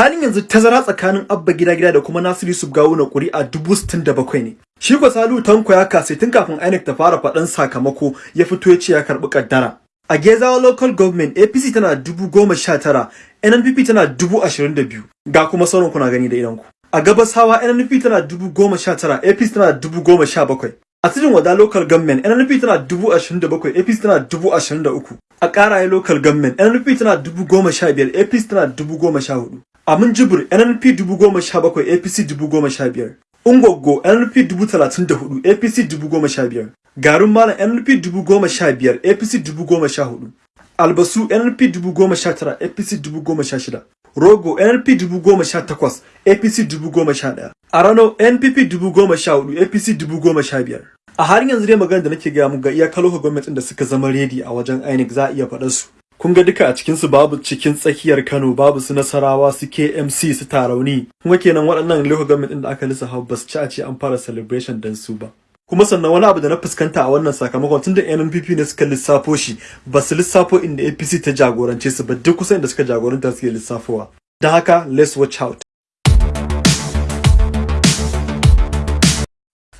Halin yanzu tazara tsakanin Abba Gida Gida da kuma Nasiru Yusuf Gawuna ƙuri'a dubu sittin da bakwai ne. Shi ko Salu Tanko ya kase tun kafin INEC ta fara faɗan sakamako ya fito ya ce ya karɓi kaddara. A Gezawa Local Government APC tana dubu goma sha tara, NNPP tana dubu ashirin da biyu. Ga kuma sauran kuna gani da idanku. A Gabasawa NNPP tana dubu goma sha tara, APC tana dubu goma sha bakwai. A Tudun Wada Local Government NNP tana dubu ashirin da bakwai, APC tana dubu ashirin da uku. A Ƙaraye Local Government NNP tana dubu goma sha biyar, APC tana dubu goma sha huɗu. A Minjibir NNP dubu goma sha bakwai, APC dubu goma sha biyar. Ungwaggo NNP dubu talatin da huɗu, APC dubu goma sha biyar. Garin Malam NNP dubu goma sha biyar, APC dubu goma sha huɗu. Albasu NNP dubu goma sha tara, APC dubu goma sha shida. Rogo NNP dubu goma sha takwas, APC dubu goma sha ɗaya. A Rano NPP dubu goma sha huɗu, APC dubu goma sha biyar. A halin yanzu dai magana da nake gaya muku ga iyakar lokacin gwamnatin da suka zama redi a wajen INEC za a iya faɗar su. Kun ga duka a cikin su babu cikin tsakiyar Kano, babu su Nasarawa, su KMC, su Tarauni. Kuma kenan waɗannan lokacin gwamnatin da aka lissafa ba su ci a ce an fara celebration dan su ba. kuma sannan wani abu da na fuskanta a wannan sakamakon tunda NNPP ne suka lissafo shi ba su lissafo inda APC ta jagorance su ba duk kusan inda suka jagoranta suke lissafowa don haka let's watch out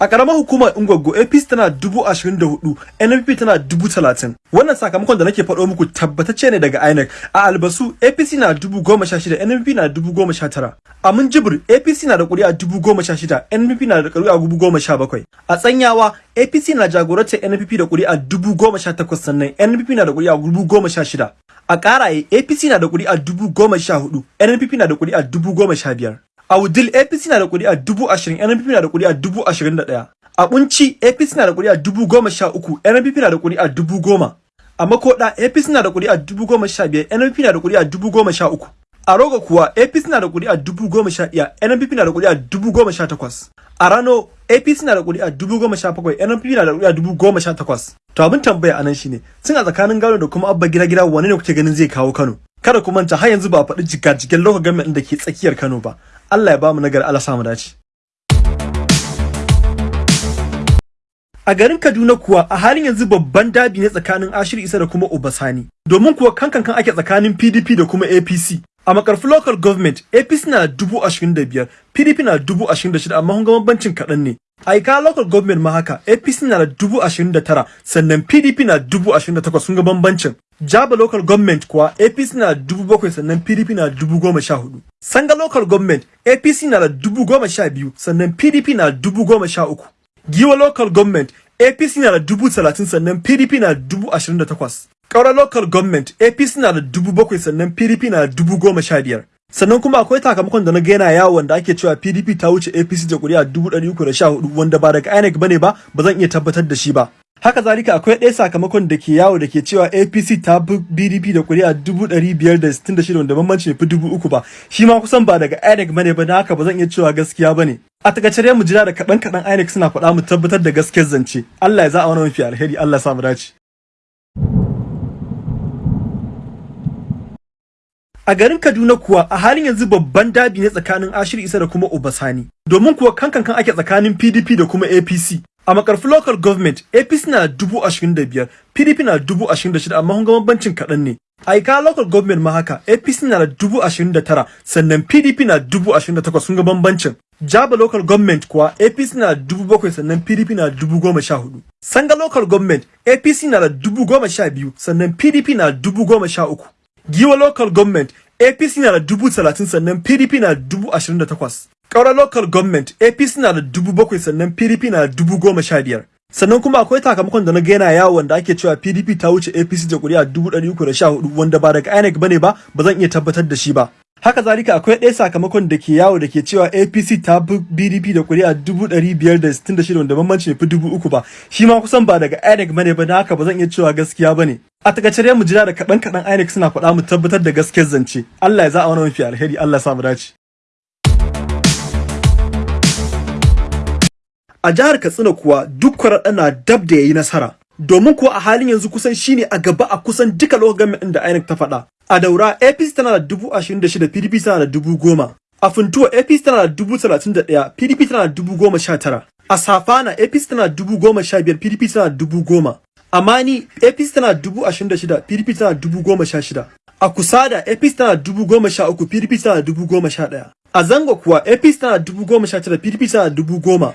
A ƙaramar hukumar Ungwaggo APC tana dubu ashirin da huɗu, NNP tana dubu talatin. Wannan sakamakon da nake faɗo muku tabbatacce ne daga INEC. A Albasu APC na dubu goma sha shida, NNP na dubu goma sha tara. A Minjibir APC na da ƙuri'a dubu goma sha shida, NNP na da ƙuri'a dubu goma sha bakwai. A Tsanyawa APC na jagorantar NNP da ƙuri'a dubu goma sha takwas sannan NNP na da ƙuri'a dubu goma sha shida. A Ƙaraye APC na da ƙuri'a dubu goma sha huɗu, NNPP na da ƙuri'a dubu goma sha biyar. A Wudil APC na da ƙuri'a dubu ashirin, NNPP na da ƙuri'a dubu ashirin da ɗaya. A Bunci APC na da ƙuri'a dubu goma sha uku, NNPP na da ƙuri'a dubu goma. A Makoda APC na da ƙuri'a dubu goma sha biyar, NNPP na da ƙuri'a dubu goma sha uku. A Roga kuwa APC na da ƙuri'a dubu goma sha ɗaya, NNPP na da ƙuri'a dubu goma sha takwas. A Rano APC na da ƙuri'a dubu goma sha bakwai, NNPP na da ƙuri'a dubu goma sha takwas. To abin tambaya a nan shine, sun a tsakanin Gano da kuma Abba Gida Gida wane ne kuke ganin zai kawo Kano? Kada ku manta har yanzu ba a faɗi jigajigen lokacin gwamnatin da ke tsakiyar Kano ba. Allah ya ba mu nagari Allah samu dace. A garin Kaduna kuwa a halin yanzu babban dabi ne tsakanin Ashir Isa da kuma Obasani. Domin kuwa kankan kan ake tsakanin PDP da kuma APC. A makarfi local government APC na dubu ashirin da biyar, PDP na dubu ashirin da shida amma hun ga bambancin kaɗan ne. A Ika local government ma haka APC na da dubu ashirin da tara sannan PDP na dubu ashirin da takwas sun ga bambancin. Jaba local government kuwa APC na dubu bakwai sannan PDP na dubu goma sha huɗu. Sanga local government APC na da dubu goma sha biyu sannan PDP na dubu goma sha uku. Giwa local government APC na da dubu talatin sannan PDP na dubu ashirin da takwas. Kaura local government APC na da dubu bakwai sannan PDP na dubu goma sha biyar. Sannan kuma akwai sakamakon da na ga yana wanda ake cewa PDP ta wuce APC da kuri'a dubu ɗari uku da sha huɗu wanda ba daga INEC ba ne ba ba zan iya tabbatar da shi ba. Haka zalika akwai ɗaya sakamakon da ke yawo da ke cewa APC ta bi BDP da kuri'a dubu ɗari biyar da sittin da shida wanda bambanci fi uku ba. Shi ma kusan ba daga INEC ba ne ba na haka ba zan iya cewa gaskiya ba ne. A taƙaice dai mu jira da kaɗan kaɗan INEC suna faɗa mu tabbatar da gaskiyar zance. Allah ya za a wani mafi alheri Allah sa mu dace. A garin Kaduna kuwa a halin yanzu babban dabi ne tsakanin Ashir Isa da kuma Obasani. Domin kuwa kankan kan ake tsakanin PDP da kuma APC. A makarfi local government APC na dubu ashirin da biyar, PDP na dubu ashirin da shida amma hun ga bambancin kaɗan ne. A Ika local government ma haka APC na da dubu ashirin da tara sannan PDP na dubu ashirin da takwas sun ga bambancin. Jaba local government kuwa APC na dubu bakwai sannan PDP na dubu goma sha huɗu. Sanga local government APC na da dubu goma sha biyu sannan PDP na dubu goma sha uku. Giwa local government APC na da dubu talatin sannan PDP na dubu ashirin da takwas. Kaura local government APC na da dubu bakwai sannan PDP na dubu goma sha biyar. Sannan kuma akwai sakamakon da na ga yana yawo wanda ake cewa PDP ta wuce APC da kuri'a dubu ɗari uku da sha huɗu wanda ba daga INEC ba ne ba ba zan iya tabbatar da shi ba. Haka zalika akwai ɗaya sakamakon da ke yawo da ke cewa APC ta bi BDP da kuri'a dubu ɗari biyar da sittin da shida wanda bambanci fi dubu uku ba. Shi ma kusan ba daga INEC ba ne ba na haka ba zan iya cewa gaskiya ba ne. A taƙaice dai mu jira da kaɗan kaɗan INEC suna faɗa mu tabbatar da gaskiyar zance. Allah ya za a wani mafi alheri Allah sa mu dace. A jihar Katsina kuwa duk kwaraɗa na dab da yayi nasara. Domin kuwa a halin yanzu kusan shine a gaba a kusan duka lokacin da INEC ta faɗa. A daura APC tana da dubu ashirin da shida PDP tana da dubu goma. A Funtuwa APC tana da dubu talatin da ɗaya PDP tana da dubu goma sha tara. A Safana APC tana da dubu goma sha biyar PDP tana da dubu goma. A Mani APC tana da dubu ashirin da shida PDP tana da dubu goma sha shida. A Kusada APC tana dubu goma sha uku PDP tana dubu goma sha ɗaya. A Zango kuwa APC tana dubu goma sha tara PDP tana dubu goma.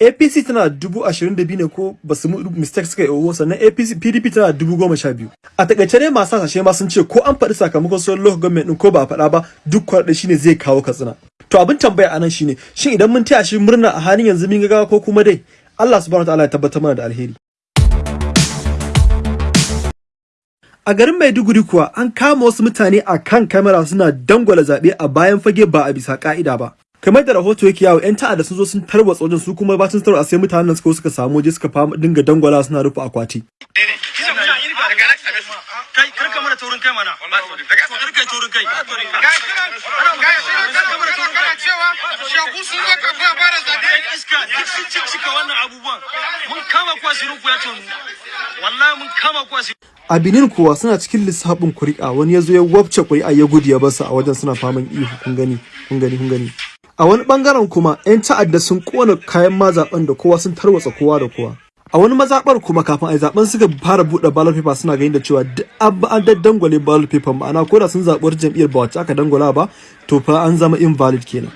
APC tana dubu ashirin da biyu ne ko ba su mistake suka yi sannan APC PDP tana dubu goma sha biyu. A taƙaice dai masu hasashe ma sun ce ko an faɗi sakamakon sauran local government ɗin ko ba a faɗa ba duk kwarɗe shine zai kawo katsina. To abin tambaya a nan shine shin idan mun taya shi murna a halin yanzu mun ga ko kuma dai Allah subhanahu wataala ya tabbatar mana da alheri. A garin Maiduguri kuwa an kama wasu mutane a kan kamera suna dangwala zaɓe a bayan fage ba a bisa ƙa'ida ba. Kamar da rahoto yake yawo 'yan ta'adda sun zo sun tarwatsa wajen su kuma bacin tarwatsa sai mutanen suka suka samu waje suka fama dinga dangwala suna rufe akwati. sun A Benin kuwa suna cikin lissafin kuri'a wani ya zo ya wabce kuri'a ya gudu ya ba su a wajen suna faman ihu kun gani kun gani kun gani. A wani ɓangaren kuma 'yan ta'adda sun kona kayan mazaɓen da kowa sun tarwatsa kowa da kowa. A wani mazaɓar kuma kafin a yi zaɓen suka fara buɗe ballot paper suna ganin da cewa duk an an daddangwale ballot paper ma'ana ko da sun zaɓi jam'iyyar ba wacce aka dangwala ba to fa an zama invalid kenan.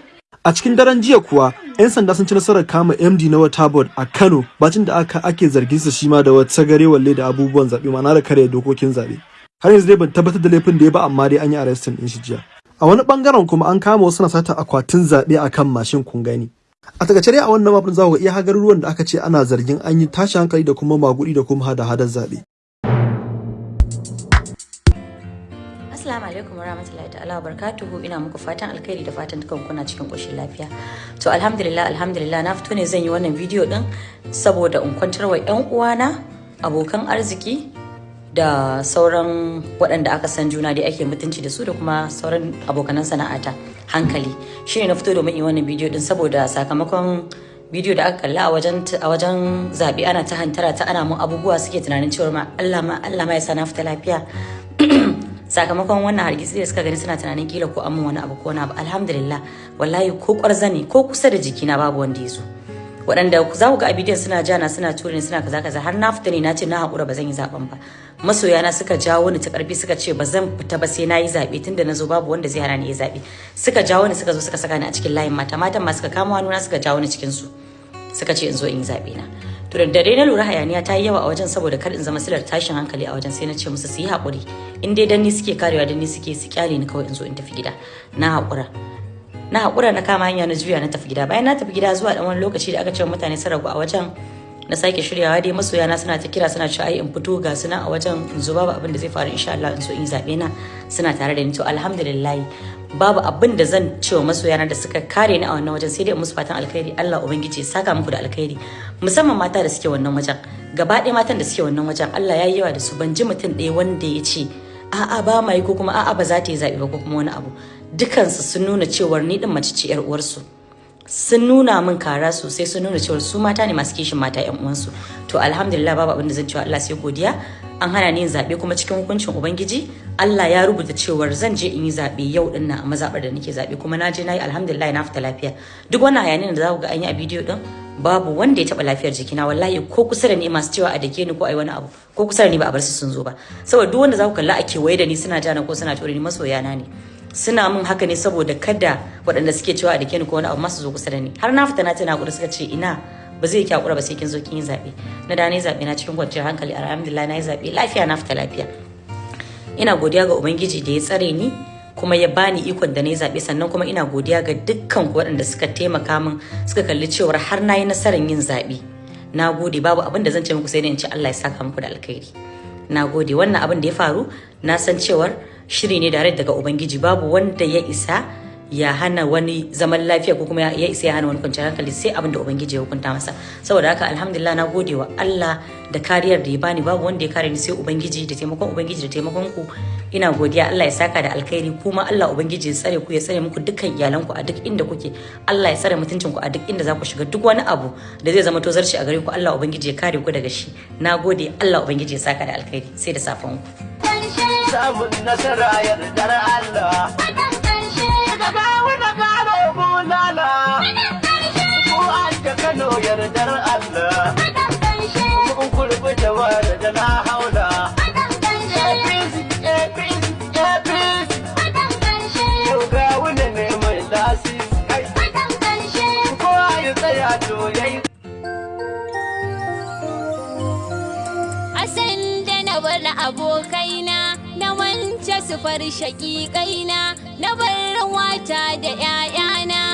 A cikin daren jiya kuwa 'yan sanda sun ci nasarar kama MD na wata board a Kano bacin da aka ake zargin sa shi ma da wata gare walle da abubuwan zaɓe ma'ana da kare dokokin zaɓe. Har yanzu dai ban tabbatar da laifin da ya ba amma dai an yi arrestin din shi jiya. A wani ɓangaren kuma an kama wasu na sata akwatin zaɓe a kan mashin kun gani. A taƙaice dai a wannan mafin za ku iya garuruwan da aka ce ana zargin an yi tashi hankali da kuma magudi da kuma hada-hadar zaɓe. Assalamu alaikum warahmatullahi ta'ala barakatuhu ina muku fatan alkhairi da fatan dukan kuna cikin koshin lafiya. To alhamdulillah alhamdulillah na fito ne zan yi wannan bidiyo din saboda in kwantar wa ƴan uwana abokan arziki da sauran waɗanda aka san juna da ake mutunci da su da kuma sauran abokanan sana'ata. Hankali. Shine na fito domin yi wannan bidiyo din saboda sakamakon bidiyo da aka kalla a wajen a wajen zaɓe ana ta hantara ta ana mun abubuwa suke tunanin cewa ma Allah ma Allah ma ya sa na fita lafiya. Sakamakon wannan hargitsi da suka gani suna tunanin kila ko amma wani abu ko wani abu. Alhamdulillah. Wallahi ko kwarzani ko kusa da jikina babu wanda ya zo. Waɗanda za ku ga a bidiyon suna jana suna ture suna kaza kaza. Har na fita ne na ce na haƙura ba zan yi zaɓen ba. Masoyana suka jawo ni ta ƙarfi suka ce ba zan fita ba sai na yi zaɓe tunda na zo babu wanda zai hana ni yi zaɓe. Suka jawo ni suka zo suka saka ni a cikin layin mata. Matan ma suka kama hannuna suka jawo ni cikin su suka ce in zo in yi zaɓe na. To da dare na lura hayaniya ta yi yawa a wajen saboda kar in zama silar tashin hankali a wajen sai na ce musu su yi haƙuri. In dai dan ni suke karewa dan ni suke su ƙyale ni kawai in zo in tafi gida. Na haƙura. Na haƙura na kama hanya na juya na tafi gida. Bayan na tafi gida zuwa dan wani lokaci da aka ce mutane sun ragu a wajen na sake shiryawa dai masoya na suna ta kira suna cewa ai in fito ga suna a wajen in zo babu abin da zai faru insha Allah in so in zaɓe na. Suna tare da ni. To alhamdulillah babu abin da zan ce wa masoya na da suka kare ni a wannan wajen sai dai musu fatan alkhairi. Allah ubangiji ya saka muku da alkhairi. Musamman mata da suke wannan wajen. Gaba ɗaya matan da suke wannan wajen Allah ya yi yawa da su. Ban ji mutum ɗaya wanda ya ce a'a ba mai ko kuma a'a ba za ta yi zaɓe ba ko kuma wani abu. Dukansu sun nuna cewar ni din mace ce yar uwarsu. Sun nuna min kara sosai sun nuna cewar su mata ne masu kishin mata yan uwansu. To alhamdulillah babu abin da zan cewa Allah sai godiya. An hana ni yin zaɓe kuma cikin hukuncin ubangiji Allah ya rubuta cewar zan je in yi zaɓe yau ɗin nan a mazaɓar da nake zaɓe kuma na je na yi alhamdulillah na fita lafiya. Duk wannan hayanin da za ku ga an yi a bidiyo din babu wanda ya taɓa lafiyar jikina. Wallahi ko kusa da ni masu cewa a dake ni ko ai wani abu ko kusa da ni ba a bar su sun zo ba. Saboda duk wanda za ku kalla a kewaye da ni suna jana ko suna ture ni masoyana ne. Suna min haka ne saboda kada waɗanda suke cewa a dake ni ko wani abu masu zo kusa da ni. Har na fita na tana kuɗi suka ce ina ba zai kyakura ba sai kin zo kin yi zaɓe. Na da na yi zaɓe na cikin kwanciyar hankali alhamdulillah na yi zaɓe. Lafiya na fita lafiya. Ina godiya ga ubangiji da ya tsare ni kuma ya bani ikon da na yi zaɓe. Sannan kuma ina godiya ga dukkan waɗanda suka taimaka min suka kalli cewar har na yi nasarar yin zaɓe. Na gode. Babu abin da zan ce muku sai dai in ce Allah ya saka muku da alkhairi. Na gode. Wannan abin da ya faru na san cewar shiri ne dare daga ubangiji. Babu wanda ya isa ya hana wani zaman lafiya ko kuma ya isa ya hana wani kwanciyar hankali sai abin da ubangiji ya hukunta masa. Saboda haka alhamdulillah na gode wa Allah da kariyar da ya bani. Babu wanda ya kare ni sai ubangiji da taimakon ubangiji da taimakon ku. Ina godiya. Allah ya saka da alkhairi. Kuma Allah ubangiji ya tsare ku ya tsare muku dukkan iyalanku a duk inda kuke. Allah ya tsare mutuncin ku a duk inda za ku shiga. Duk wani abu da zai zama tozarci a gare ku Allah ubangiji ya kare ku daga shi. Nagode Allah ubangiji ya saka da alkhairi. Sai da safan ku. samun nasara yardar Allah. Daga wani karo bulala, ko an ta Kano yardar Allah. kafar shaƙiƙaina na bar wata da 'ya'yana